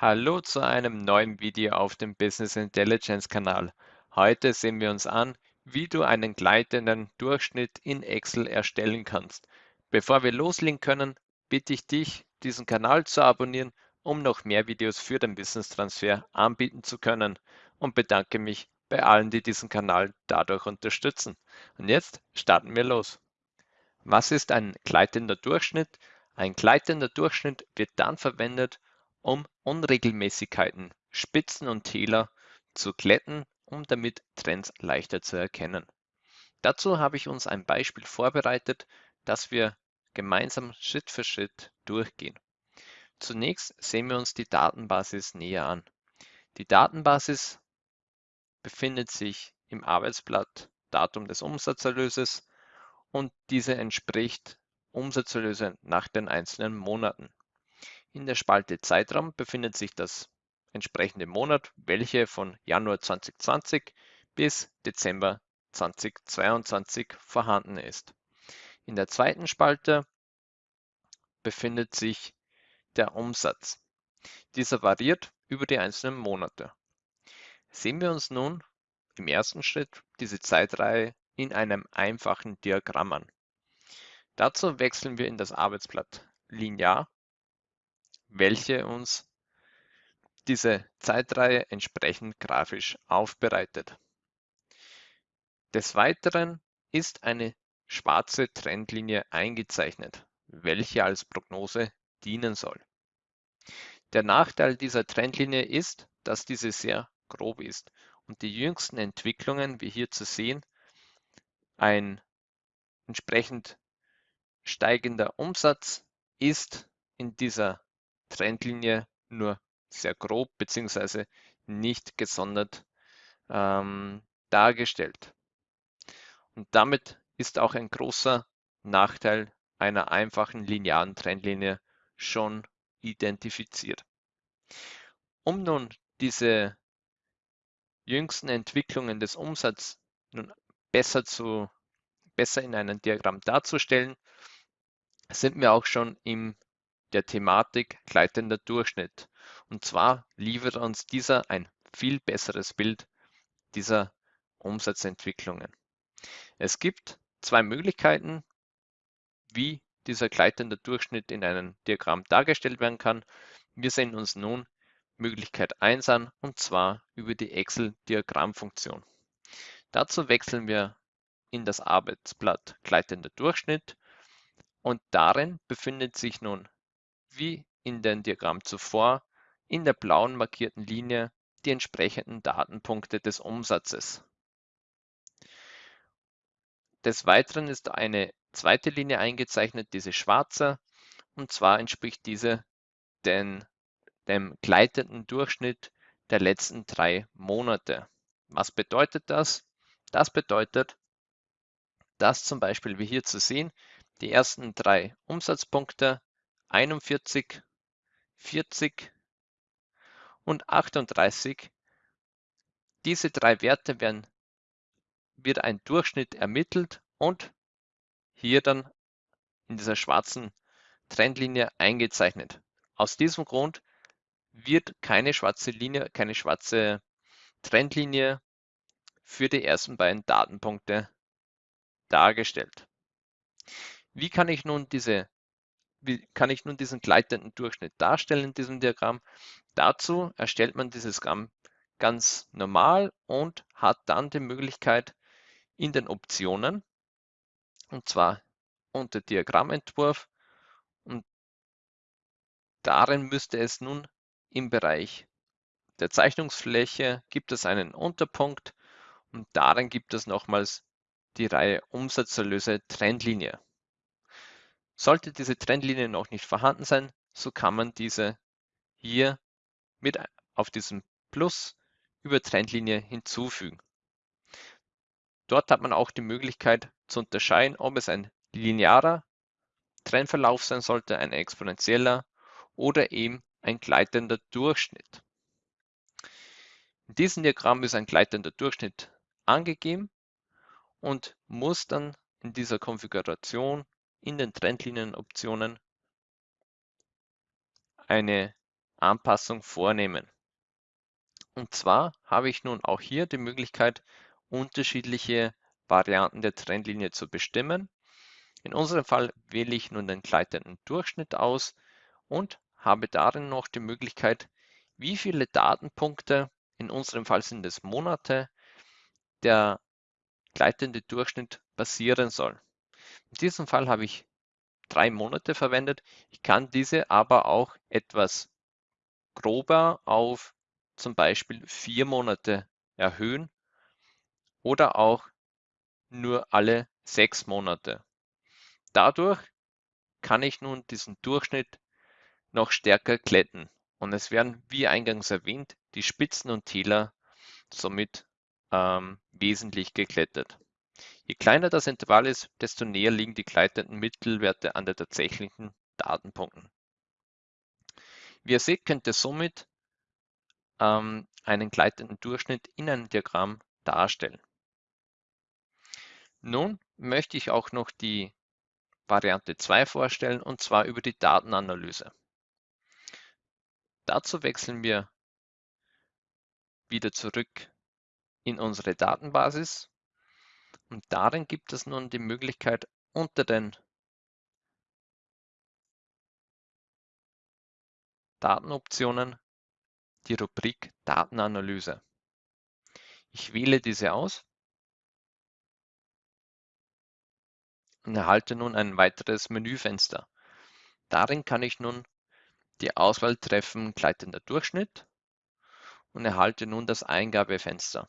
Hallo zu einem neuen Video auf dem Business Intelligence Kanal. Heute sehen wir uns an, wie du einen gleitenden Durchschnitt in Excel erstellen kannst. Bevor wir loslegen können, bitte ich dich, diesen Kanal zu abonnieren, um noch mehr Videos für den Business Transfer anbieten zu können und bedanke mich bei allen, die diesen Kanal dadurch unterstützen. Und jetzt starten wir los. Was ist ein gleitender Durchschnitt? Ein gleitender Durchschnitt wird dann verwendet, um Unregelmäßigkeiten, Spitzen und Täler zu glätten, um damit Trends leichter zu erkennen. Dazu habe ich uns ein Beispiel vorbereitet, das wir gemeinsam Schritt für Schritt durchgehen. Zunächst sehen wir uns die Datenbasis näher an. Die Datenbasis befindet sich im Arbeitsblatt Datum des Umsatzerlöses und diese entspricht Umsatzerlöse nach den einzelnen Monaten. In der Spalte Zeitraum befindet sich das entsprechende Monat, welche von Januar 2020 bis Dezember 2022 vorhanden ist. In der zweiten Spalte befindet sich der Umsatz. Dieser variiert über die einzelnen Monate. Sehen wir uns nun im ersten Schritt diese Zeitreihe in einem einfachen Diagramm an. Dazu wechseln wir in das Arbeitsblatt Linear, welche uns diese Zeitreihe entsprechend grafisch aufbereitet. Des Weiteren ist eine schwarze Trendlinie eingezeichnet, welche als Prognose dienen soll. Der Nachteil dieser Trendlinie ist, dass diese sehr grob ist und die jüngsten Entwicklungen, wie hier zu sehen, ein entsprechend steigender Umsatz ist in dieser Trendlinie nur sehr grob bzw. nicht gesondert ähm, dargestellt. Und damit ist auch ein großer Nachteil einer einfachen linearen Trendlinie schon identifiziert. Um nun diese jüngsten Entwicklungen des Umsatzes nun besser, zu, besser in einem Diagramm darzustellen, sind wir auch schon in der Thematik gleitender Durchschnitt. Und zwar liefert uns dieser ein viel besseres Bild dieser Umsatzentwicklungen. Es gibt zwei Möglichkeiten, wie dieser gleitende Durchschnitt in einem Diagramm dargestellt werden kann. Wir sehen uns nun Möglichkeit 1 an und zwar über die Excel-Diagrammfunktion. Dazu wechseln wir in das Arbeitsblatt gleitender Durchschnitt und darin befindet sich nun, wie in dem Diagramm zuvor, in der blauen markierten Linie die entsprechenden Datenpunkte des Umsatzes. Des Weiteren ist eine zweite Linie eingezeichnet, diese schwarze, und zwar entspricht diese den, dem gleitenden Durchschnitt der letzten drei Monate. Was bedeutet das? Das bedeutet, dass zum Beispiel wie hier zu sehen, die ersten drei Umsatzpunkte 41, 40 und 38. Diese drei Werte werden, wird ein Durchschnitt ermittelt und hier dann in dieser schwarzen Trendlinie eingezeichnet. Aus diesem Grund wird keine schwarze Linie, keine schwarze Trendlinie für die ersten beiden Datenpunkte dargestellt. Wie kann ich nun diese wie kann ich nun diesen gleitenden Durchschnitt darstellen in diesem Diagramm? Dazu erstellt man dieses Gramm ganz normal und hat dann die Möglichkeit in den Optionen, und zwar unter Diagrammentwurf, und darin müsste es nun im Bereich der Zeichnungsfläche gibt es einen Unterpunkt und darin gibt es nochmals die Reihe Umsatzerlöse Trendlinie. Sollte diese Trennlinie noch nicht vorhanden sein, so kann man diese hier mit auf diesem Plus über Trendlinie hinzufügen. Dort hat man auch die Möglichkeit zu unterscheiden, ob es ein linearer Trendverlauf sein sollte, ein exponentieller oder eben ein gleitender Durchschnitt. In diesem Diagramm ist ein gleitender Durchschnitt angegeben und muss dann in dieser Konfiguration in den Trendlinienoptionen eine Anpassung vornehmen. Und zwar habe ich nun auch hier die Möglichkeit, unterschiedliche Varianten der Trendlinie zu bestimmen. In unserem Fall wähle ich nun den gleitenden Durchschnitt aus und habe darin noch die Möglichkeit, wie viele Datenpunkte, in unserem Fall sind es Monate, der gleitende Durchschnitt basieren soll. In diesem Fall habe ich drei Monate verwendet. Ich kann diese aber auch etwas grober auf zum Beispiel vier Monate erhöhen oder auch nur alle sechs Monate. Dadurch kann ich nun diesen Durchschnitt noch stärker glätten und es werden, wie eingangs erwähnt, die Spitzen und Täler somit ähm, wesentlich geglättet. Je kleiner das Intervall ist, desto näher liegen die gleitenden Mittelwerte an den tatsächlichen Datenpunkten. Wie ihr seht, könnt ihr somit ähm, einen gleitenden Durchschnitt in einem Diagramm darstellen. Nun möchte ich auch noch die Variante 2 vorstellen und zwar über die Datenanalyse. Dazu wechseln wir wieder zurück in unsere Datenbasis und darin gibt es nun die Möglichkeit unter den Datenoptionen die Rubrik Datenanalyse. Ich wähle diese aus und erhalte nun ein weiteres Menüfenster. Darin kann ich nun die Auswahl treffen gleitender Durchschnitt und erhalte nun das Eingabefenster.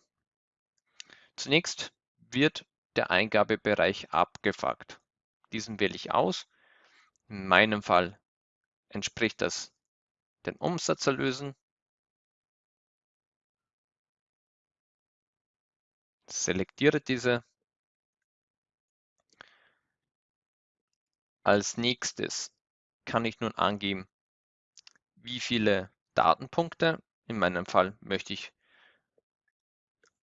Zunächst wird der Eingabebereich abgefragt. Diesen wähle ich aus. In meinem Fall entspricht das den Umsatzerlösen. Selektiere diese. Als nächstes kann ich nun angeben, wie viele Datenpunkte, in meinem Fall möchte ich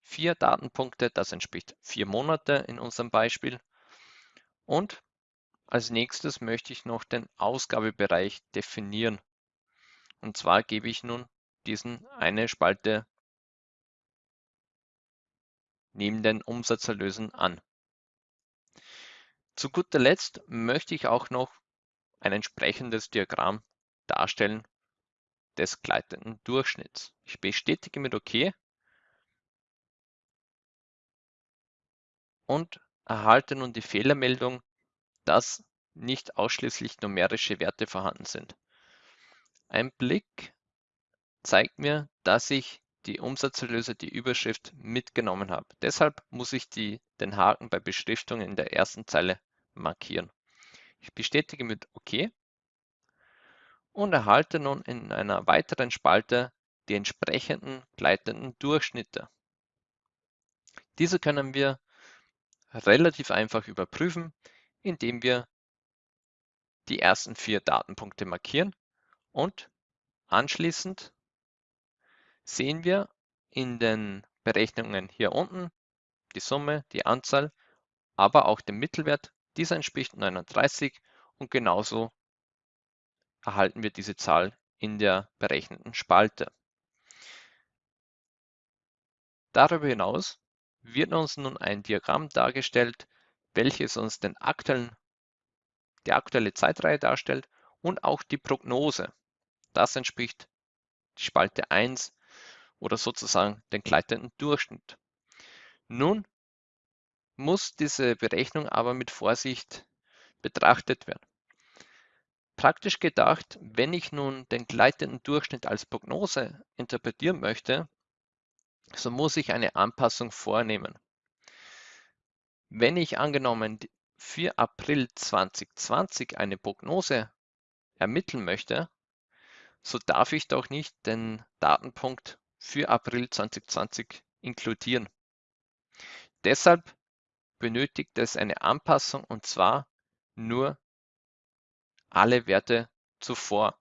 vier Datenpunkte, das entspricht vier Monate in unserem Beispiel. Und als nächstes möchte ich noch den Ausgabebereich definieren. Und zwar gebe ich nun diesen eine Spalte neben den Umsatzerlösen an. Zu guter Letzt möchte ich auch noch ein entsprechendes Diagramm darstellen des gleitenden Durchschnitts. Ich bestätige mit OK und erhalte nun die Fehlermeldung, dass nicht ausschließlich numerische Werte vorhanden sind. Ein Blick zeigt mir, dass ich die Umsatzerlöse, die Überschrift mitgenommen habe. Deshalb muss ich die, den Haken bei Beschriftung in der ersten Zeile markieren. Ich bestätige mit OK und erhalte nun in einer weiteren Spalte die entsprechenden gleitenden Durchschnitte. Diese können wir relativ einfach überprüfen, indem wir die ersten vier Datenpunkte markieren und anschließend sehen wir in den Berechnungen hier unten die Summe, die Anzahl, aber auch den Mittelwert. Dieser entspricht 39 und genauso erhalten wir diese Zahl in der berechneten Spalte. Darüber hinaus wird uns nun ein Diagramm dargestellt, welches uns den aktuellen, die aktuelle Zeitreihe darstellt und auch die Prognose. Das entspricht die Spalte 1 oder sozusagen den gleitenden Durchschnitt. Nun muss diese Berechnung aber mit Vorsicht betrachtet werden. Praktisch gedacht, wenn ich nun den gleitenden Durchschnitt als Prognose interpretieren möchte, so muss ich eine Anpassung vornehmen. Wenn ich angenommen für April 2020 eine Prognose ermitteln möchte, so darf ich doch nicht den Datenpunkt für April 2020 inkludieren. Deshalb benötigt es eine Anpassung und zwar nur alle Werte zuvor.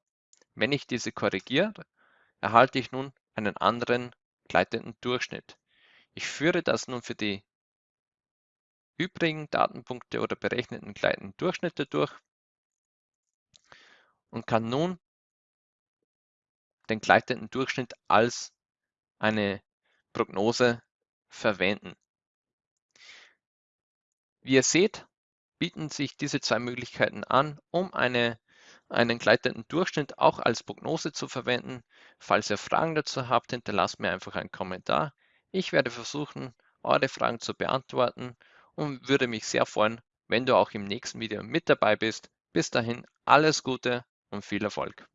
Wenn ich diese korrigiere, erhalte ich nun einen anderen gleitenden Durchschnitt. Ich führe das nun für die übrigen Datenpunkte oder berechneten gleitenden Durchschnitte durch und kann nun den gleitenden Durchschnitt als eine Prognose verwenden. Wie ihr seht, bieten sich diese zwei Möglichkeiten an, um eine, einen gleitenden Durchschnitt auch als Prognose zu verwenden. Falls ihr Fragen dazu habt, hinterlasst mir einfach einen Kommentar. Ich werde versuchen, eure Fragen zu beantworten und würde mich sehr freuen, wenn du auch im nächsten Video mit dabei bist. Bis dahin alles Gute und viel Erfolg.